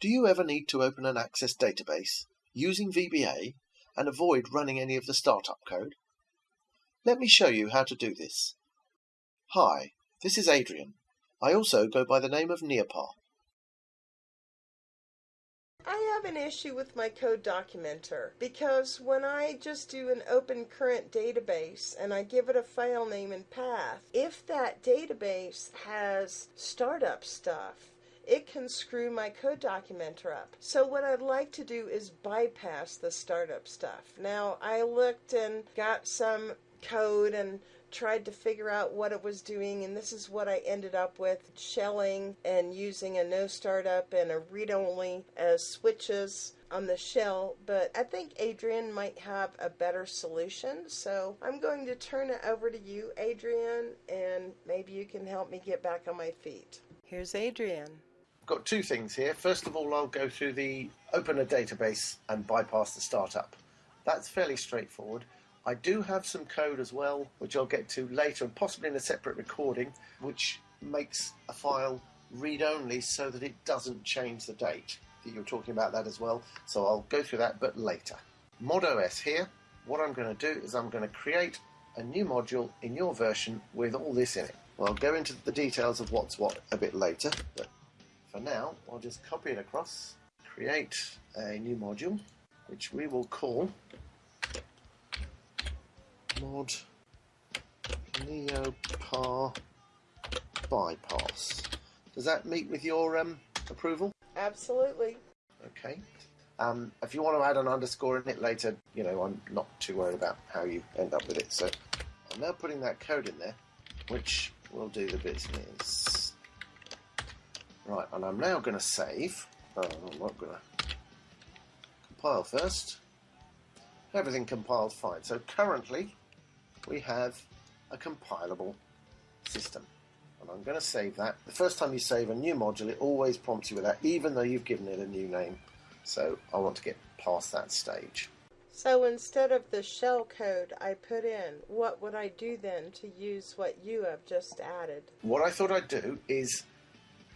Do you ever need to open an Access database using VBA and avoid running any of the startup code? Let me show you how to do this. Hi, this is Adrian. I also go by the name of NeoPa. I have an issue with my code documenter because when I just do an open current database and I give it a file name and path, if that database has startup stuff, it can screw my code documenter up. So what I'd like to do is bypass the startup stuff. Now I looked and got some code and tried to figure out what it was doing, and this is what I ended up with shelling and using a no startup and a read only as switches on the shell. But I think Adrian might have a better solution, so I'm going to turn it over to you, Adrian, and maybe you can help me get back on my feet. Here's Adrian. Got two things here. First of all, I'll go through the open a database and bypass the startup. That's fairly straightforward. I do have some code as well, which I'll get to later and possibly in a separate recording, which makes a file read-only so that it doesn't change the date. You were talking about that as well, so I'll go through that, but later. ModOS here, what I'm going to do is I'm going to create a new module in your version with all this in it. Well, I'll go into the details of what's what a bit later, but for now, I'll just copy it across, create a new module, which we will call mod NeoPa bypass. Does that meet with your um, approval? Absolutely. Okay. Um, if you want to add an underscore in it later, you know, I'm not too worried about how you end up with it. So I'm now putting that code in there, which will do the business. Right, and I'm now going to save. Oh, I'm not going to compile first. Everything compiled fine. So currently, we have a compilable system. And I'm going to save that. The first time you save a new module, it always prompts you with that, even though you've given it a new name. So I want to get past that stage. So instead of the shell code I put in, what would I do then to use what you have just added? What I thought I'd do is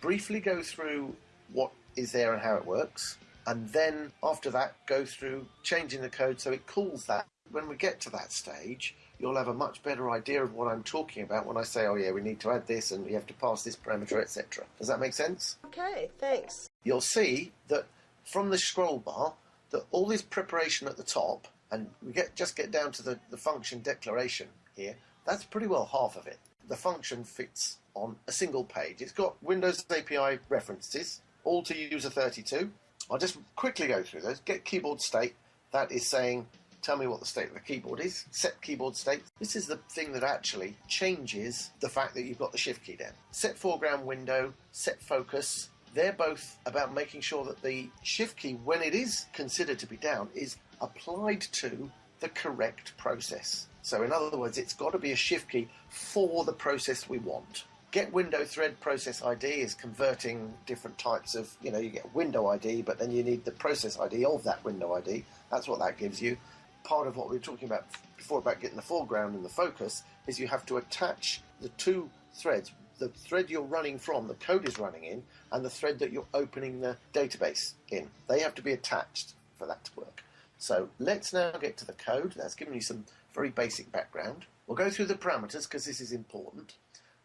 briefly go through what is there and how it works, and then after that go through changing the code so it calls that. When we get to that stage, you'll have a much better idea of what I'm talking about when I say, oh yeah, we need to add this and we have to pass this parameter, etc. Does that make sense? Okay, thanks. You'll see that from the scroll bar that all this preparation at the top, and we get just get down to the, the function declaration here, that's pretty well half of it. The function fits on a single page. It's got Windows API references, all to user 32. I'll just quickly go through those. Get keyboard state, that is saying tell me what the state of the keyboard is, set keyboard state. This is the thing that actually changes the fact that you've got the shift key down. Set foreground window, set focus. They're both about making sure that the shift key, when it is considered to be down, is applied to the correct process. So in other words, it's got to be a shift key for the process we want. Get window thread process ID is converting different types of, you know, you get window ID, but then you need the process ID of that window ID. That's what that gives you part of what we were talking about before about getting the foreground and the focus is you have to attach the two threads the thread you're running from the code is running in and the thread that you're opening the database in they have to be attached for that to work so let's now get to the code that's given you some very basic background we'll go through the parameters because this is important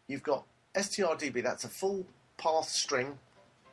you've got strdb that's a full path string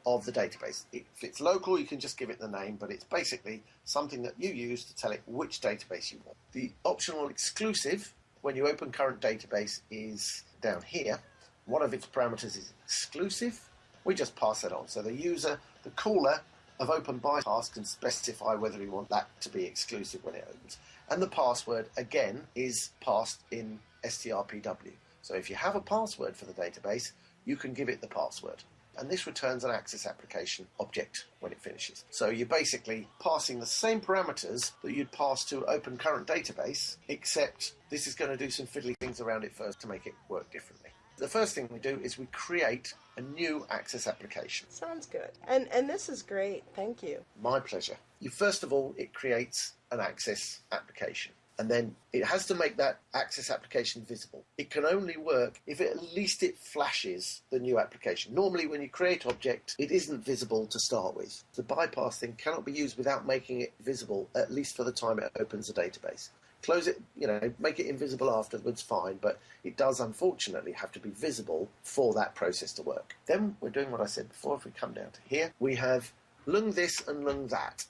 of the database. If it's local, you can just give it the name, but it's basically something that you use to tell it which database you want. The optional exclusive, when you open current database, is down here. One of its parameters is exclusive. We just pass that on. So the user, the caller of Open Bypass can specify whether you want that to be exclusive when it opens. And the password, again, is passed in strpw. So if you have a password for the database, you can give it the password and this returns an access application object when it finishes. So you're basically passing the same parameters that you'd pass to open current database, except this is going to do some fiddly things around it first to make it work differently. The first thing we do is we create a new access application. Sounds good. And and this is great. Thank you. My pleasure. You first of all it creates an access application. and then it has to make that access application visible. It can only work if it, at least it flashes the new application. Normally, when you create object, it isn't visible to start with. The bypass thing cannot be used without making it visible, at least for the time it opens the database. Close it, you know, make it invisible afterwards, fine, but it does unfortunately have to be visible for that process to work. Then we're doing what I said before. If we come down to here, we have lung this and lung that.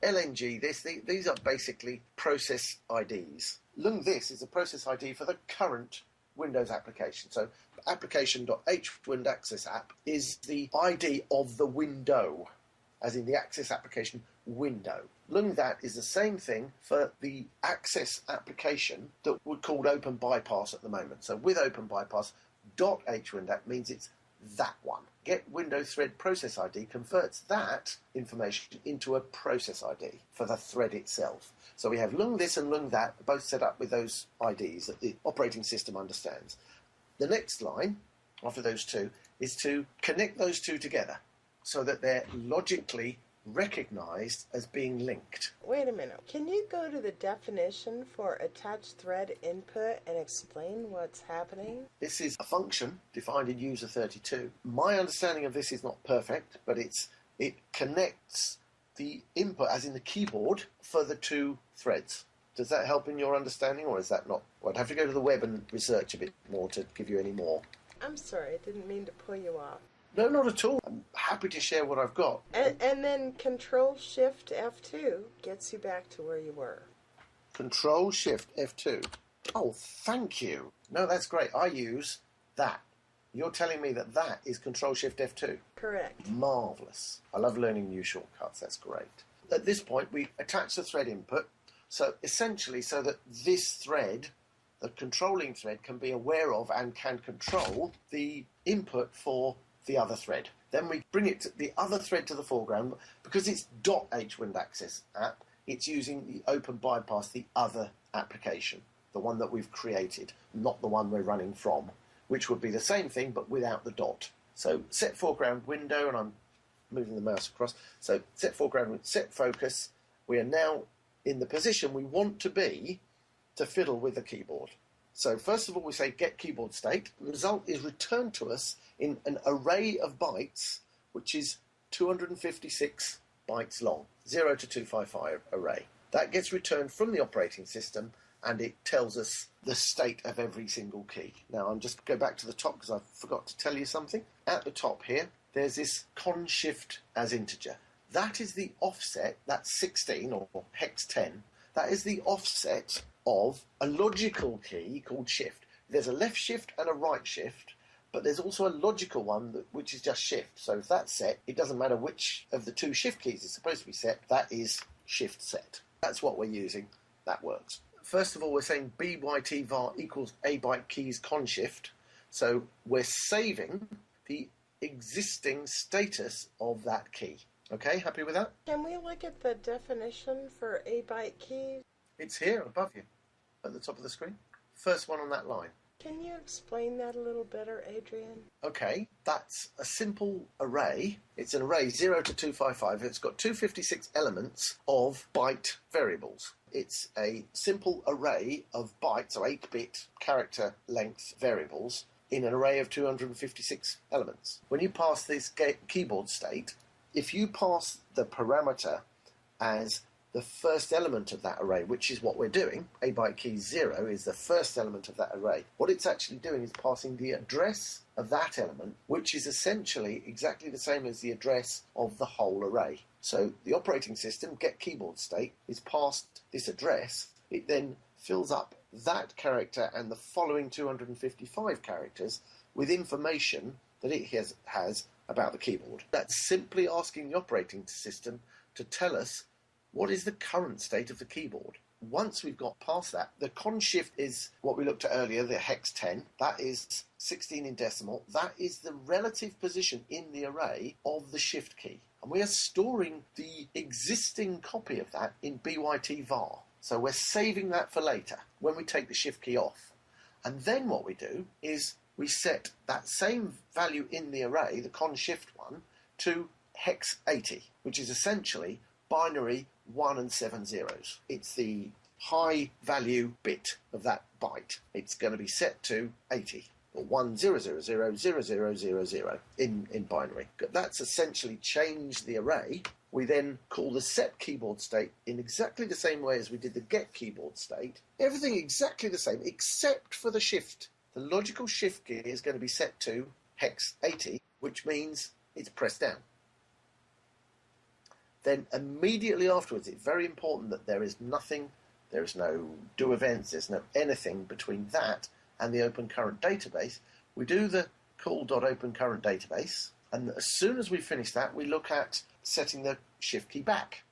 LNG this, these are basically process IDs. Lung this is a process ID for the current Windows application. So application.hWndAccessApp is the ID of the window, as in the access application window. Lung that is the same thing for the access application that we're called Open Bypass at the moment. So with Open Bypass, .hwindac means it's that one. Get Windows thread process ID converts that information into a process ID for the thread itself. So we have lung this and lung that, both set up with those IDs that the operating system understands. The next line, after those two, is to connect those two together so that they're logically recognized as being linked. Wait a minute. Can you go to the definition for attached thread input and explain what's happening? This is a function defined in user 32. My understanding of this is not perfect, but it's it connects the input, as in the keyboard, for the two threads. Does that help in your understanding, or is that not? Well, I'd have to go to the web and research a bit more to give you any more. I'm sorry, I didn't mean to pull you off. No, not at all. I'm happy to share what I've got. And, and then Control Shift F2 gets you back to where you were. Control Shift F2. Oh, thank you. No, that's great. I use that. You're telling me that that is Control Shift F2. Correct. Marvelous. I love learning new shortcuts. That's great. At this point, we attach the thread input. So essentially, so that this thread, the controlling thread, can be aware of and can control the input for the other thread. Then we bring it the other thread to the foreground because it's .hwindaccess app. It's using the open bypass, the other application, the one that we've created, not the one we're running from, which would be the same thing but without the dot. So set foreground window, and I'm moving the mouse across. So set foreground, set focus. We are now in the position we want to be to fiddle with the keyboard. So first of all, we say get keyboard state. The result is returned to us in an array of bytes, which is 256 bytes long, 0 to 255 array. That gets returned from the operating system and it tells us the state of every single key. Now I'm just go back to the top because I forgot to tell you something. At the top here, there's this con shift as integer. That is the offset, that's 16 or hex 10. That is the offset of a logical key called shift. There's a left shift and a right shift, but there's also a logical one that, which is just shift. So if that's set, it doesn't matter which of the two shift keys is supposed to be set, that is shift set. That's what we're using. That works. First of all, we're saying byt var equals a byte keys con shift. So we're saving the existing status of that key. Okay, happy with that? Can we look at the definition for a byte keys? It's here above you at the top of the screen. First one on that line. Can you explain that a little better, Adrian? Okay, that's a simple array. It's an array 0 to 255. It's got 256 elements of byte variables. It's a simple array of bytes, or 8 bit character length variables, in an array of 256 elements. When you pass this keyboard state, if you pass the parameter as the first element of that array, which is what we're doing. A byte key 0 is the first element of that array. What it's actually doing is passing the address of that element, which is essentially exactly the same as the address of the whole array. So the operating system, get keyboard state, is passed this address. It then fills up that character and the following 255 characters with information that it has, has about the keyboard. That's simply asking the operating system to tell us what is the current state of the keyboard? Once we've got past that, the con shift is what we looked at earlier, the hex 10. That is 16 in decimal. That is the relative position in the array of the shift key. And we are storing the existing copy of that in byt var. So we're saving that for later when we take the shift key off. And then what we do is we set that same value in the array, the con shift one, to hex 80, which is essentially binary one and seven zeros. It's the high value bit of that byte. It's going to be set to 80 or 10000000 in, in binary. That's essentially changed the array. We then call the set keyboard state in exactly the same way as we did the get keyboard state. Everything exactly the same except for the shift. The logical shift gear is going to be set to hex 80, which means it's pressed down. Then immediately afterwards, it's very important that there is nothing, there is no do events, there's no anything between that and the open current database. We do the call.open current database, and as soon as we finish that, we look at setting the shift key back.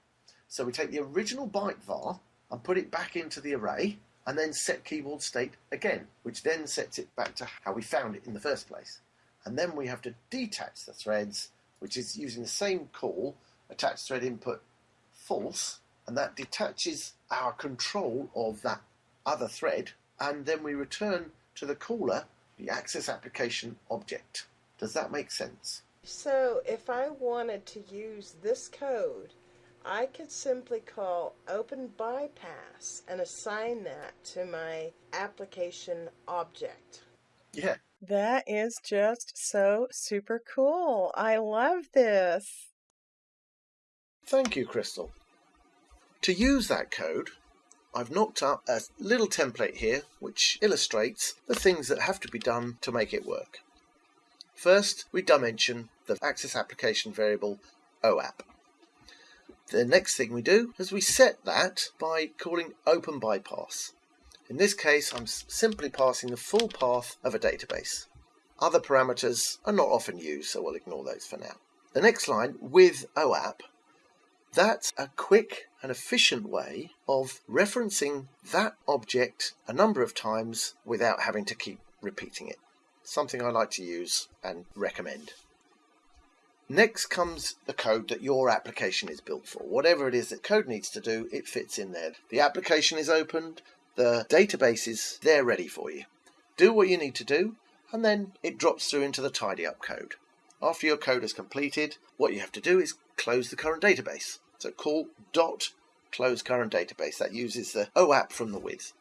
So we take the original byte var and put it back into the array, and then set keyboard state again, which then sets it back to how we found it in the first place. And then we have to detach the threads, which is using the same call, attach thread input false, and that detaches our control of that other thread, and then we return to the caller the access application object. Does that make sense? So if I wanted to use this code, I could simply call open bypass and assign that to my application object. Yeah. That is just so super cool. I love this. Thank you, Crystal. To use that code, I've knocked up a little template here which illustrates the things that have to be done to make it work. First, we dimension the access application variable OAP. The next thing we do is we set that by calling open bypass. In this case, I'm simply passing the full path of a database. Other parameters are not often used, so we'll ignore those for now. The next line, with OAP, that's a quick and efficient way of referencing that object a number of times without having to keep repeating it. Something I like to use and recommend. Next comes the code that your application is built for. Whatever it is that code needs to do, it fits in there. The application is opened, the database is there ready for you. Do what you need to do, and then it drops through into the tidy up code. After your code is completed, what you have to do is close the current database. So call dot close current database. That uses the OAP from the with.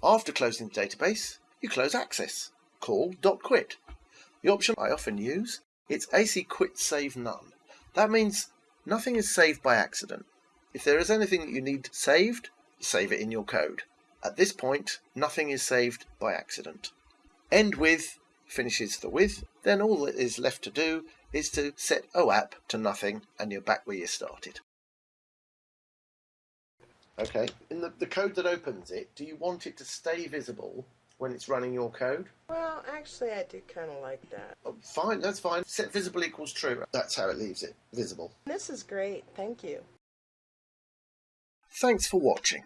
After closing the database, you close access. Call dot quit. The option I often use, it's AC quit save none. That means nothing is saved by accident. If there is anything that you need saved, save it in your code. At this point, nothing is saved by accident. End with finishes the with, then all that is left to do is to set OAP to nothing and you're back where you started. Okay, in the, the code that opens it, do you want it to stay visible when it's running your code? Well, actually, I do kind of like that. Oh, fine, that's fine. Set visible equals true. That's how it leaves it visible. This is great. Thank you. Thanks for watching.